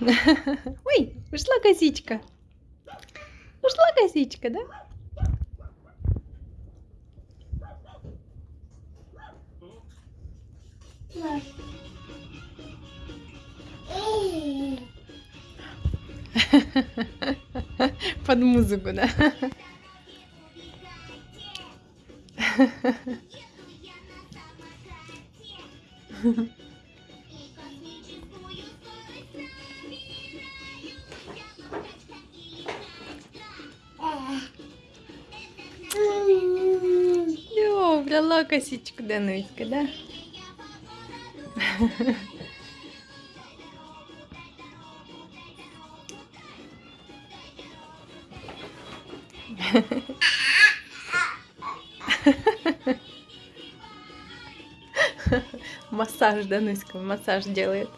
Ой, ушла косичка. Ушла косичка, да? Под музыку, да? О, брала косичку Дануська, да? Массаж, Дануська, массаж делает.